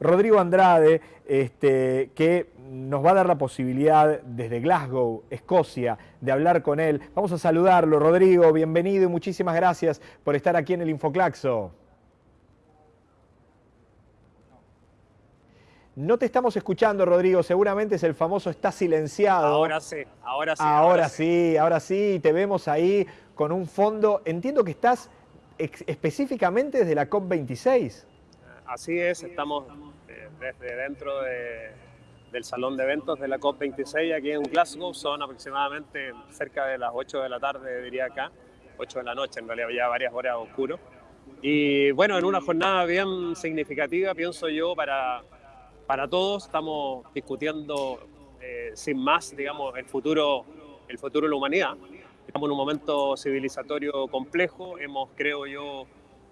Rodrigo Andrade, este, que nos va a dar la posibilidad desde Glasgow, Escocia, de hablar con él. Vamos a saludarlo. Rodrigo, bienvenido y muchísimas gracias por estar aquí en el Infoclaxo. No te estamos escuchando, Rodrigo. Seguramente es el famoso está silenciado. Ahora sí, ahora sí. Ahora, sí, ahora sí. Te vemos ahí con un fondo. Entiendo que estás específicamente desde la COP26. Así es, estamos desde dentro del salón de eventos de la COP26 aquí en Glasgow. Son aproximadamente cerca de las 8 de la tarde, diría acá. 8 de la noche, en realidad ya varias horas oscuro. Y bueno, en una jornada bien significativa, pienso yo, para para todos. Estamos discutiendo eh, sin más, digamos, el futuro, el futuro de la humanidad. Estamos en un momento civilizatorio complejo. Hemos, creo yo,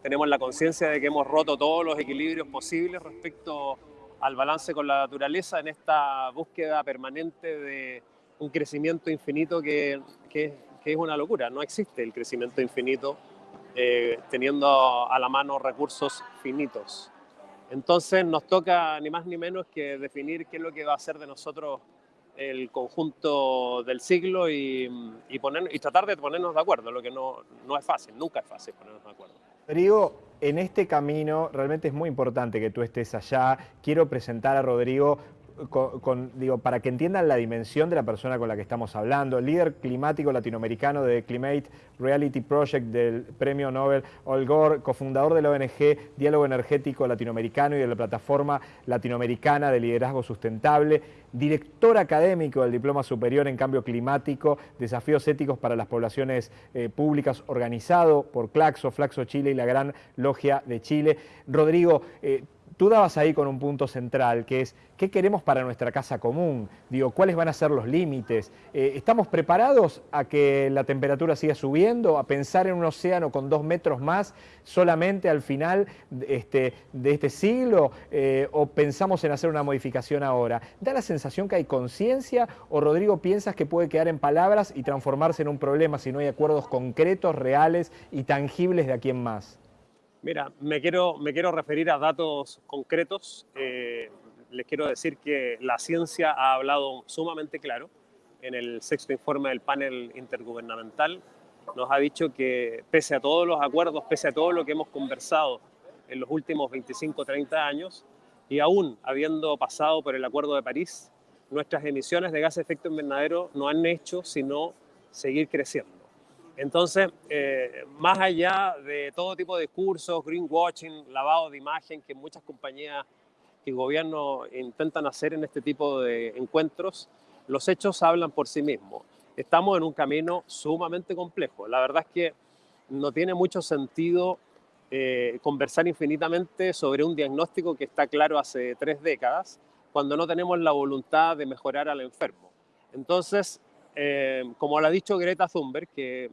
tenemos la conciencia de que hemos roto todos los equilibrios posibles respecto al balance con la naturaleza en esta búsqueda permanente de un crecimiento infinito que, que, es una locura. No existe el crecimiento infinito eh, teniendo a la mano recursos finitos. Entonces nos toca ni más ni menos que definir qué es lo que va a ser de nosotros el conjunto del siglo y, poner, y tratar de ponernos de acuerdo, lo que no, no es fácil, nunca es fácil ponernos de acuerdo. Rodrigo, en este camino realmente es muy importante que tú estés allá. Quiero presentar a Rodrigo digo, para que entiendan la dimensión de la persona con la que estamos hablando, líder climático latinoamericano de Climate Reality Project del Premio Nobel Al Gore, cofundador de la ONG Diálogo Energético Latinoamericano y de la Plataforma Latinoamericana de Liderazgo Sustentable, director académico del Diploma Superior en Cambio Climático, Desafíos Éticos para las Poblaciones eh, Públicas, organizado por Claxo, Flaxo Chile y la Gran Logia de Chile. Rodrigo, eh, Tú dabas ahí con un punto central, que es, ¿qué queremos para nuestra casa común? Digo, ¿cuáles van a ser los límites? Eh, ¿Estamos preparados a que la temperatura siga subiendo, a pensar en un océano con dos metros más solamente al final este, de este siglo? Eh, ¿O pensamos en hacer una modificación ahora? ¿Da la sensación que hay conciencia o, Rodrigo, piensas que puede quedar en palabras y transformarse en un problema si no hay acuerdos concretos, reales y tangibles de aquí en más? Mira, me quiero, me quiero referir a datos concretos. Eh, les quiero decir que la ciencia ha hablado sumamente claro en el sexto informe del panel intergubernamental. Nos ha dicho que pese a todos los acuerdos, pese a todo lo que hemos conversado en los últimos 25 30 años, y aún habiendo pasado por el Acuerdo de París, nuestras emisiones de gas de efecto invernadero no han hecho sino seguir creciendo. Entonces, eh, más allá de todo tipo de discursos, greenwashing, lavado de imagen que muchas compañías y gobiernos intentan hacer en este tipo de encuentros, los hechos hablan por sí mismos. Estamos en un camino sumamente complejo. La verdad es que no tiene mucho sentido eh, conversar infinitamente sobre un diagnóstico que está claro hace tres décadas, cuando no tenemos la voluntad de mejorar al enfermo. Entonces, eh, como lo ha dicho Greta Thunberg, que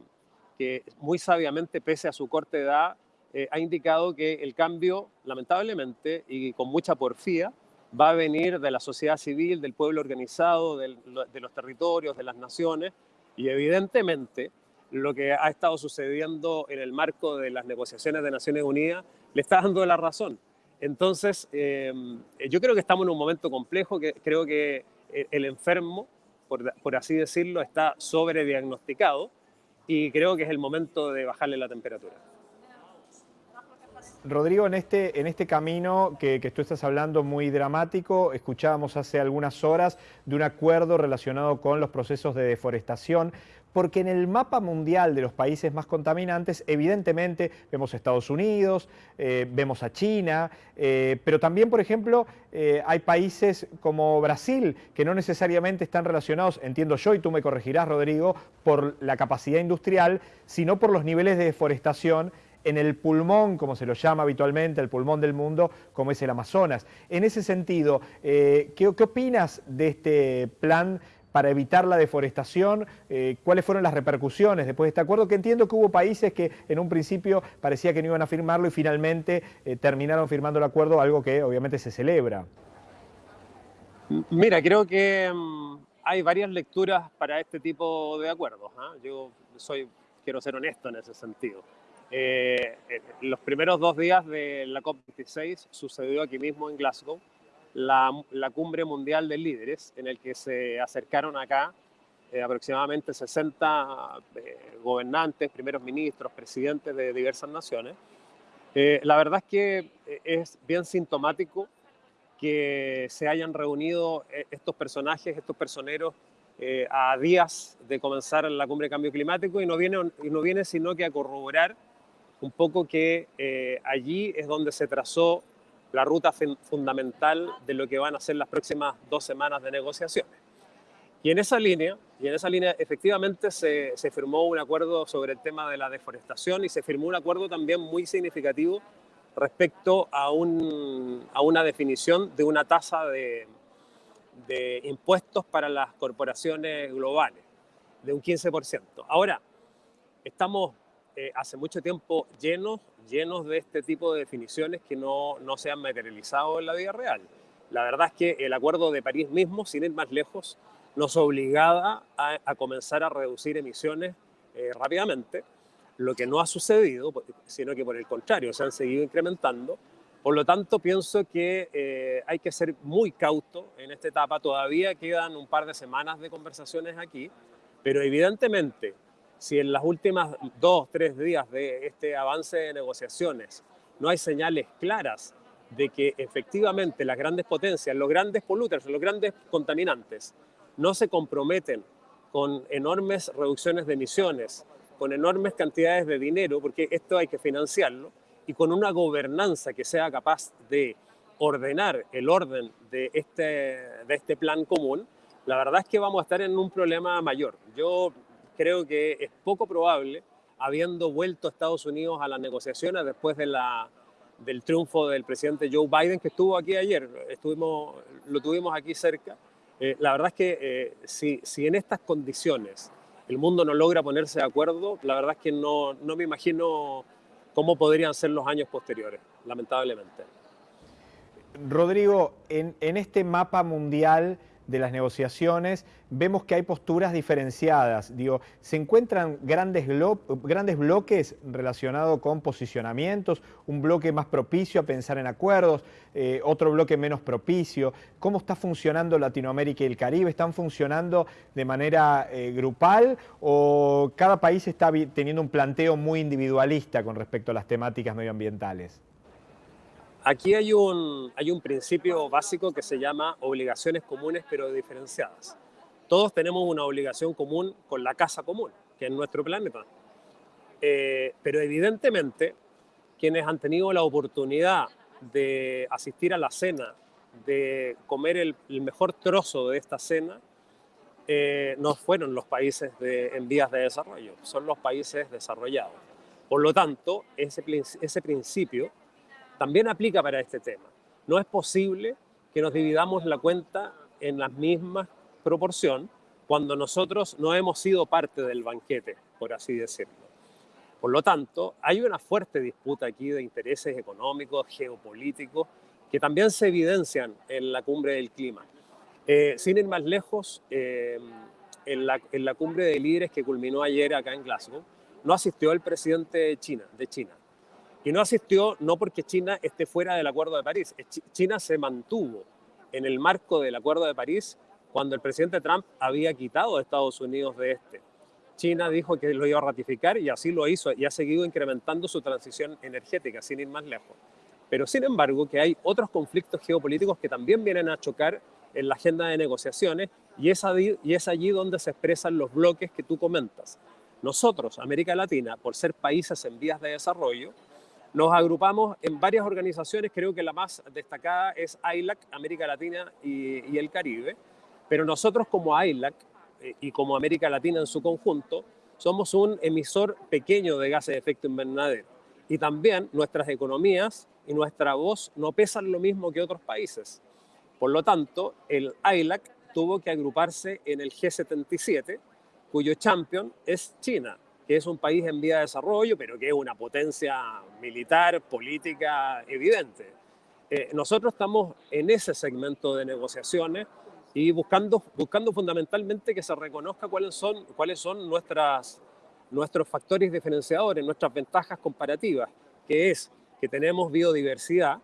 que muy sabiamente, pese a su corta edad, eh, ha indicado que el cambio, lamentablemente, y con mucha porfía, va a venir de la sociedad civil, del pueblo organizado, de los territorios, de las naciones, y evidentemente lo que ha estado sucediendo en el marco de las negociaciones de Naciones Unidas le está dando la razón. Entonces, em, yo creo que estamos en un momento complejo, que creo que el enfermo, por, por así decirlo, está sobrediagnosticado y creo que es el momento de bajarle la temperatura. Rodrigo, en este, en este camino que, que, tú estás hablando muy dramático, escuchábamos hace algunas horas de un acuerdo relacionado con los procesos de deforestación porque en el mapa mundial de los países más contaminantes, evidentemente vemos a Estados Unidos, eh, vemos a China, eh, pero también, por ejemplo, eh, hay países como Brasil que no necesariamente están relacionados, entiendo yo, y tú me corregirás, Rodrigo, por la capacidad industrial, sino por los niveles de deforestación en el pulmón, como se lo llama habitualmente, el pulmón del mundo, como es el Amazonas. En ese sentido, ¿qué, ¿qué opinas de este plan para evitar la deforestación? Eh, ¿Cuáles fueron las repercusiones después de este acuerdo? Que entiendo que hubo países que en un principio parecía que no iban a firmarlo y finalmente eh, terminaron firmando el acuerdo, algo que obviamente se celebra. Mira, creo que mm, hay varias lecturas para este tipo de acuerdos. ¿ah? Yo soy, quiero ser honesto en ese sentido. Eh, los primeros dos días de la COP26 sucedió aquí mismo en Glasgow la, cumbre mundial de líderes en el que se acercaron acá eh, aproximadamente 60 eh, gobernantes, primeros ministros, presidentes de diversas naciones. Eh, la verdad es que es bien sintomático que se hayan reunido estos personajes, estos personeros, a días de comenzar la cumbre de cambio climático y no viene, y no viene sino que a corroborar un poco que allí es donde se trazó la ruta fundamental de lo que van a ser las próximas dos semanas de negociaciones. Y en esa línea, y en esa línea efectivamente se, se, firmó un acuerdo sobre el tema de la deforestación y se firmó un acuerdo también muy significativo respecto a, un, a una definición de una tasa de, de impuestos para las corporaciones globales, de un 15%. Ahora, estamos eh, hace mucho tiempo llenos, llenos de este tipo de definiciones que no, no se han materializado en la vida real. La verdad es que el Acuerdo de París mismo, sin ir más lejos, nos obligaba a, comenzar a reducir emisiones eh, rápidamente, lo que no ha sucedido, sino que por el contrario, se han seguido incrementando. Por lo tanto, pienso que eh, hay que ser muy cauto en esta etapa. Todavía quedan un par de semanas de conversaciones aquí, pero evidentemente, si en las últimas dos, tres días de este avance de negociaciones no hay señales claras de que efectivamente las grandes potencias, los grandes polluters, los grandes contaminantes, no se comprometen con enormes reducciones de emisiones, con enormes cantidades de dinero, porque esto hay que financiarlo, y con una gobernanza que sea capaz de ordenar el orden de este, de este plan común, la verdad es que vamos a estar en un problema mayor. Yo creo que es poco probable, habiendo vuelto Estados Unidos a las negociaciones después de la, del triunfo del presidente Joe Biden, que estuvo aquí ayer, estuvimos, lo tuvimos aquí cerca, eh, la verdad es que eh, si, si, en estas condiciones el mundo no logra ponerse de acuerdo, la verdad es que no, no me imagino cómo podrían ser los años posteriores, lamentablemente. Rodrigo, en, en este mapa mundial de las negociaciones, vemos que hay posturas diferenciadas. Digo, se encuentran grandes, bloques relacionados con posicionamientos, un bloque más propicio a pensar en acuerdos, eh, otro bloque menos propicio. ¿Cómo está funcionando Latinoamérica y el Caribe? ¿Están funcionando de manera eh, grupal o cada país está teniendo un planteo muy individualista con respecto a las temáticas medioambientales? Aquí hay un, hay un principio básico que se llama obligaciones comunes pero diferenciadas. Todos tenemos una obligación común con la casa común, que es nuestro planeta. Eh, pero evidentemente, quienes han tenido la oportunidad de asistir a la cena, de comer el, mejor trozo de esta cena, eh, no fueron los países de, en vías de desarrollo, son los países desarrollados. Por lo tanto, ese, ese principio también aplica para este tema. No es posible que nos dividamos la cuenta en la misma proporción cuando nosotros no hemos sido parte del banquete, por así decirlo. Por lo tanto, hay una fuerte disputa aquí de intereses económicos, geopolíticos, que también se evidencian en la cumbre del clima. Eh, sin ir más lejos, eh, en, la, cumbre de líderes que culminó ayer acá en Glasgow, no asistió el presidente de China y no asistió no porque China esté fuera del Acuerdo de París. China se mantuvo en el marco del Acuerdo de París cuando el presidente Trump había quitado a Estados Unidos de este. China dijo que lo iba a ratificar y así lo hizo y ha seguido incrementando su transición energética, sin ir más lejos. Pero sin embargo que hay otros conflictos geopolíticos que también vienen a chocar en la agenda de negociaciones y es, allí, y es allí donde se expresan los bloques que tú comentas. Nosotros, América Latina, por ser países en vías de desarrollo, nos agrupamos en varias organizaciones, creo que la más destacada es AILAC, América Latina y, el Caribe, pero nosotros como AILAC eh, y como América Latina en su conjunto, somos un emisor pequeño de gases de efecto invernadero. Y también nuestras economías y nuestra voz no pesan lo mismo que otros países. Por lo tanto, el AILAC tuvo que agruparse en el G77, cuyo champion es China que es un país en vía de desarrollo, pero que es una potencia militar, política evidente. Eh, nosotros estamos en ese segmento de negociaciones y buscando, buscando fundamentalmente que se reconozca cuáles son, cuáles son nuestras, nuestros factores diferenciadores, nuestras ventajas comparativas, que es que tenemos biodiversidad,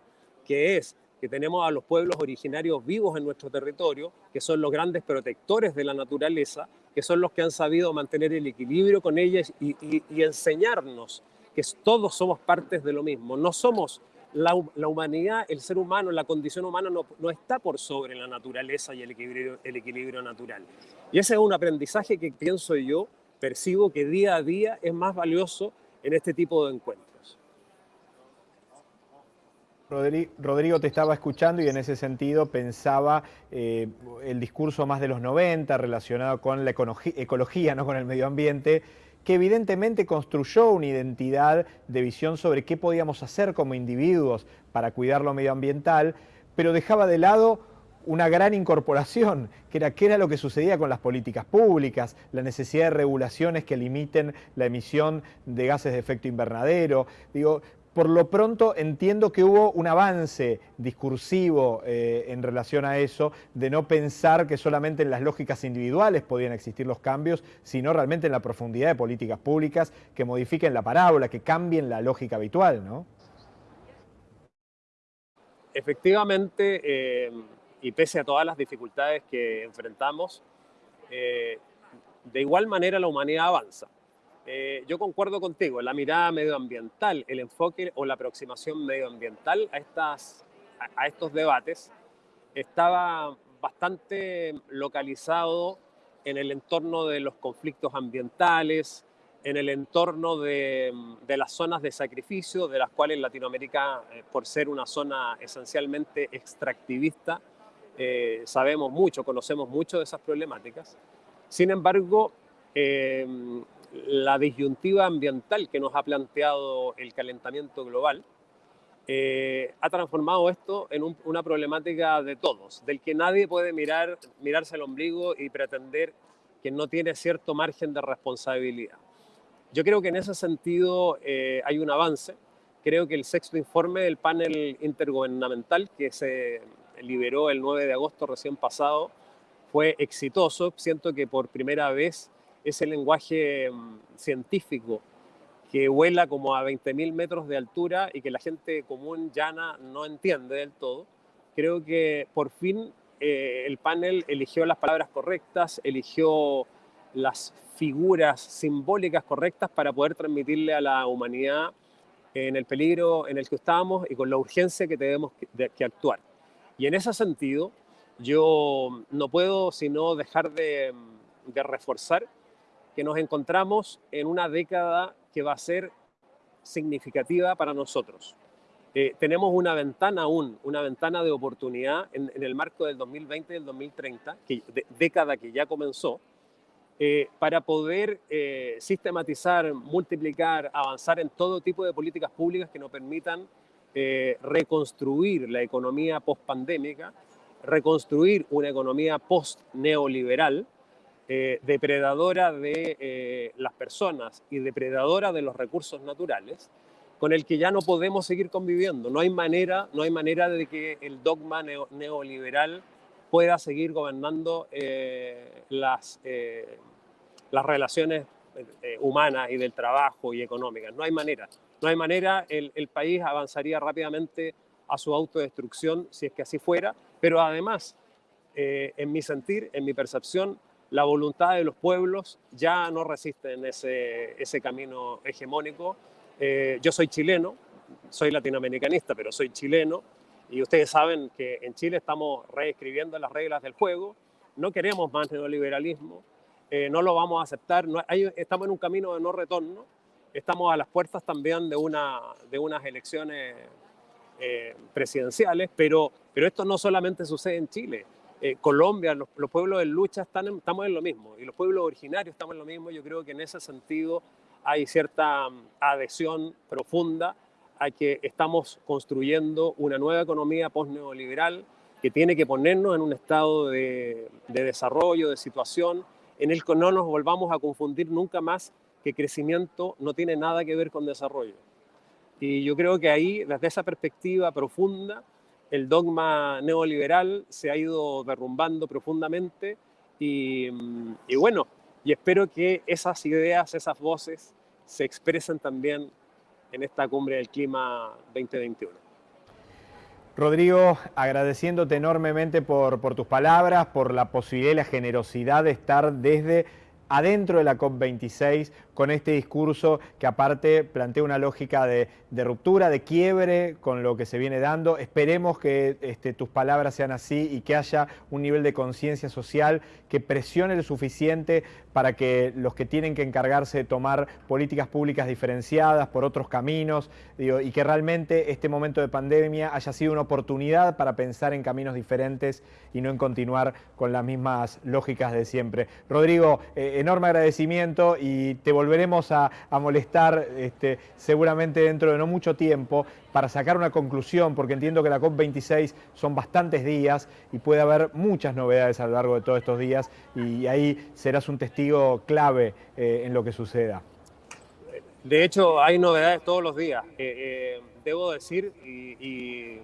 que es que tenemos a los pueblos originarios vivos en nuestro territorio, que son los grandes protectores de la naturaleza, que son los que han sabido mantener el equilibrio con ellas y, enseñarnos que todos somos partes de lo mismo. No somos la, humanidad, el ser humano, la condición humana no, no, está por sobre la naturaleza y el equilibrio, el equilibrio natural. Y ese es un aprendizaje que pienso yo, percibo que día a día es más valioso en este tipo de encuentros. Rodrigo te estaba escuchando y en ese sentido pensaba eh, el discurso más de los 90 relacionado con la ecología, no con el medio ambiente, que evidentemente construyó una identidad de visión sobre qué podíamos hacer como individuos para cuidar lo medioambiental, pero dejaba de lado una gran incorporación, que era qué era lo que sucedía con las políticas públicas, la necesidad de regulaciones que limiten la emisión de gases de efecto invernadero. Digo, por lo pronto entiendo que hubo un avance discursivo eh, en relación a eso, de no pensar que solamente en las lógicas individuales podían existir los cambios, sino realmente en la profundidad de políticas públicas que modifiquen la parábola, que cambien la lógica habitual, ¿no? Efectivamente, eh, y pese a todas las dificultades que enfrentamos, eh, de igual manera la humanidad avanza. Eh, yo concuerdo contigo, la mirada medioambiental, el enfoque o la aproximación medioambiental a, estas, a, estos debates estaba bastante localizado en el entorno de los conflictos ambientales, en el entorno de, de, las zonas de sacrificio, de las cuales Latinoamérica, eh, por ser una zona esencialmente extractivista, eh, sabemos mucho, conocemos mucho de esas problemáticas. Sin embargo, la disyuntiva ambiental que nos ha planteado el calentamiento global eh, ha transformado esto en una problemática de todos, del que nadie puede mirar, mirarse al ombligo y pretender que no tiene cierto margen de responsabilidad. Yo creo que en ese sentido eh, hay un avance. Creo que el sexto informe del panel intergubernamental que se liberó el 9 de agosto recién pasado fue exitoso. Siento que por primera vez ese lenguaje mm, científico que vuela como a 20.000 metros de altura y que la gente común llana no entiende del todo. Creo que por fin eh, el panel eligió las palabras correctas, eligió las figuras simbólicas correctas para poder transmitirle a la humanidad en el peligro en el que estábamos y con la urgencia que tenemos que, actuar. Y en ese sentido, yo no puedo sino dejar de, de reforzar que nos encontramos en una década que va a ser significativa para nosotros. Eh, tenemos una ventana aún, una ventana de oportunidad en, el marco del 2020 y del 2030, que, década que ya comenzó, eh, para poder eh, sistematizar, multiplicar, avanzar en todo tipo de políticas públicas que nos permitan reconstruir la economía post-pandémica, reconstruir una economía post-neoliberal, eh, depredadora de eh, las personas y depredadora de los recursos naturales, con el que ya no podemos seguir conviviendo. No hay manera, no hay manera de que el dogma neoliberal pueda seguir gobernando eh, las, las relaciones humanas y del trabajo y económicas. No hay manera. No hay manera, el país avanzaría rápidamente a su autodestrucción si es que así fuera, pero además, en mi sentir, en mi percepción, la voluntad de los pueblos ya no resiste en ese, ese camino hegemónico. Eh, yo soy chileno, soy latinoamericanista, pero soy chileno, y ustedes saben que en Chile estamos reescribiendo las reglas del juego, no queremos más neoliberalismo, eh, no lo vamos a aceptar, estamos en un camino de no retorno, estamos a las puertas también de, una, de unas elecciones eh, presidenciales, pero, pero esto no solamente sucede en Chile, eh, Colombia, los, pueblos de lucha están estamos en lo mismo y los pueblos originarios estamos en lo mismo. Yo creo que en ese sentido hay cierta mm, adhesión profunda a que estamos construyendo una nueva economía post-neoliberal que tiene que ponernos en un estado de, de desarrollo, de situación, en el que no nos volvamos a confundir nunca más que crecimiento no tiene nada que ver con desarrollo. Y yo creo que ahí, desde esa perspectiva profunda, el dogma neoliberal se ha ido derrumbando profundamente y, mm, bueno, y espero que esas ideas, esas voces se expresen también en esta cumbre del clima 2021. Rodrigo, agradeciéndote enormemente por, por tus palabras, por la posibilidad y la generosidad de estar desde adentro de la COP26 con este discurso que aparte plantea una lógica de, ruptura, de quiebre con lo que se viene dando. Esperemos que este, tus palabras sean así y que haya un nivel de conciencia social que presione lo suficiente para que los que tienen que encargarse de tomar políticas públicas diferenciadas por otros caminos y que realmente este momento de pandemia haya sido una oportunidad para pensar en caminos diferentes y no en continuar con las mismas lógicas de siempre. Rodrigo, eh, enorme agradecimiento y te volveremos a, molestar este, seguramente dentro de no mucho tiempo para sacar una conclusión, porque entiendo que la COP26 son bastantes días y puede haber muchas novedades a lo largo de todos estos días y ahí serás un testigo clave eh, en lo que suceda. De hecho, hay novedades todos los días. Eh, debo decir y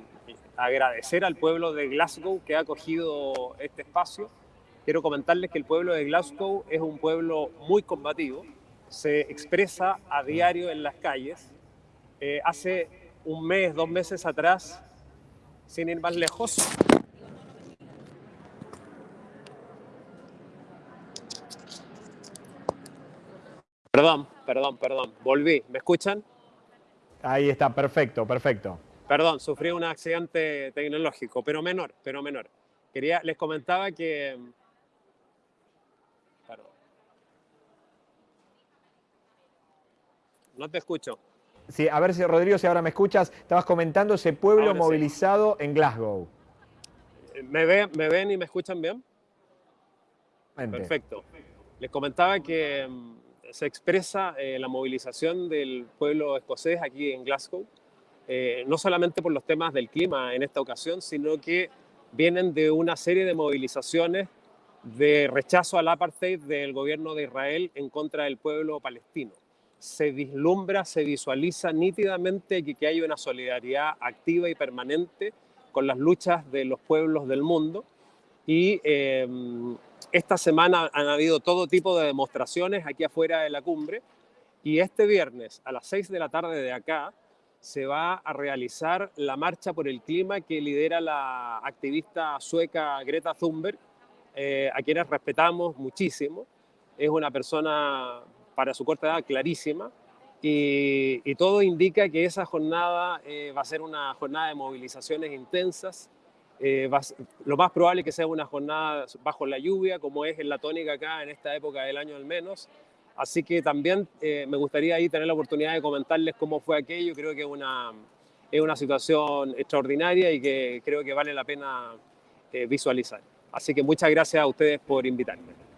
agradecer al pueblo de Glasgow que ha acogido este espacio. Quiero comentarles que el pueblo de Glasgow es un pueblo muy combativo, se expresa a diario en las calles. Eh, hace un mes, dos meses atrás, sin ir más lejos, Perdón, perdón, perdón. Volví. ¿Me escuchan? Ahí está, perfecto, perfecto. Perdón, sufrí un accidente tecnológico, pero menor, pero menor. Quería, les comentaba que No te escucho. Sí, a ver si Rodrigo, si ahora me escuchas, estabas comentando ese pueblo movilizado en Glasgow. ¿Me ven, ¿Me ven y me escuchan bien? Perfecto. Les comentaba que mm, se expresa eh, la movilización del pueblo escocés aquí en Glasgow, eh, no solamente por los temas del clima en esta ocasión, sino que vienen de una serie de movilizaciones de rechazo al apartheid del gobierno de Israel en contra del pueblo palestino se vislumbra, se visualiza nítidamente que, hay una solidaridad activa y permanente con las luchas de los pueblos del mundo. Y em, esta semana han habido todo tipo de demostraciones aquí afuera de la cumbre. Y este viernes a las 6 de la tarde de acá se va a realizar la marcha por el clima que lidera la activista sueca Greta Thunberg, eh, a quienes respetamos muchísimo. Es una persona para su corta edad clarísima y, todo indica que esa jornada eh, va a ser una jornada de movilizaciones intensas. Eh, lo más probable es que sea una jornada bajo la lluvia, como es en la tónica acá en esta época del año al menos. Así que también eh, me gustaría ahí tener la oportunidad de comentarles cómo fue aquello. Creo que una, es una situación extraordinaria y que creo que vale la pena visualizar. Así que muchas gracias a ustedes por invitarme.